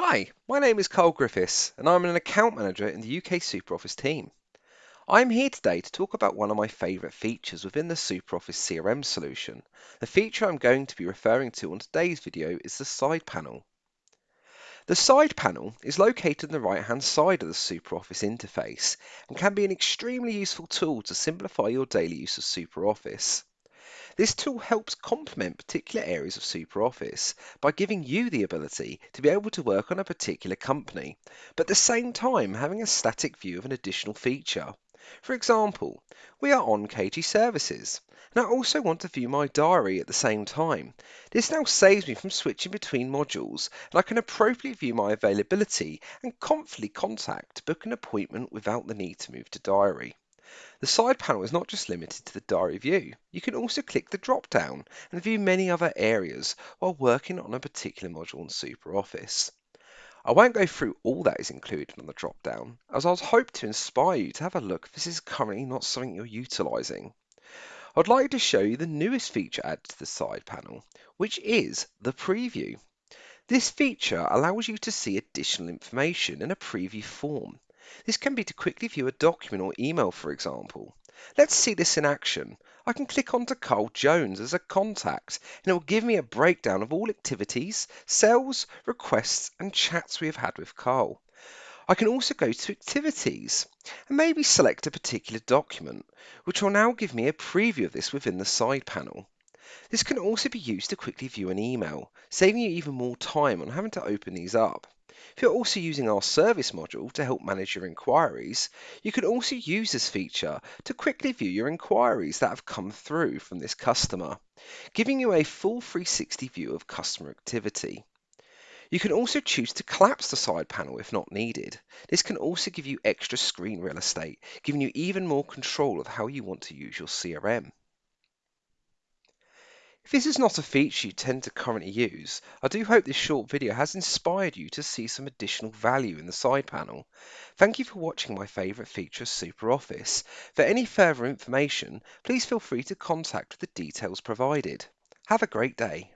Hi, my name is Carl Griffiths and I'm an account manager in the UK SuperOffice team. I'm here today to talk about one of my favourite features within the SuperOffice CRM solution. The feature I'm going to be referring to on today's video is the side panel. The side panel is located on the right hand side of the SuperOffice interface and can be an extremely useful tool to simplify your daily use of SuperOffice. This tool helps complement particular areas of SuperOffice by giving you the ability to be able to work on a particular company, but at the same time having a static view of an additional feature. For example, we are on KG Services, and I also want to view my diary at the same time. This now saves me from switching between modules, and I can appropriately view my availability and confidently contact to book an appointment without the need to move to diary. The side panel is not just limited to the diary view. You can also click the drop down and view many other areas while working on a particular module in SuperOffice. I won't go through all that is included on the drop down, as I was to inspire you to have a look if this is currently not something you're utilising. I'd like to show you the newest feature added to the side panel, which is the preview. This feature allows you to see additional information in a preview form. This can be to quickly view a document or email, for example. Let's see this in action. I can click onto Carl Jones as a contact and it will give me a breakdown of all activities, sales, requests and chats we have had with Carl. I can also go to activities and maybe select a particular document, which will now give me a preview of this within the side panel. This can also be used to quickly view an email, saving you even more time on having to open these up. If you're also using our service module to help manage your inquiries, you can also use this feature to quickly view your inquiries that have come through from this customer, giving you a full 360 view of customer activity. You can also choose to collapse the side panel if not needed. This can also give you extra screen real estate, giving you even more control of how you want to use your CRM. If this is not a feature you tend to currently use, I do hope this short video has inspired you to see some additional value in the side panel. Thank you for watching my favourite feature of SuperOffice. For any further information, please feel free to contact the details provided. Have a great day.